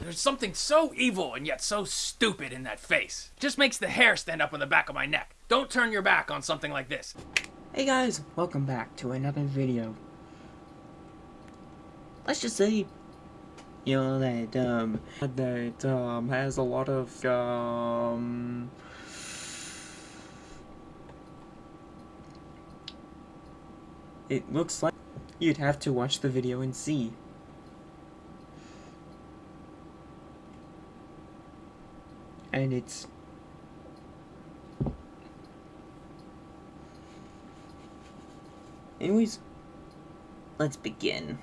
There's something so evil and yet so stupid in that face. Just makes the hair stand up on the back of my neck. Don't turn your back on something like this. Hey guys, welcome back to another video. Let's just say, you know, that, um, that, um, has a lot of, um... It looks like you'd have to watch the video and see. And it's Anyways, let's begin.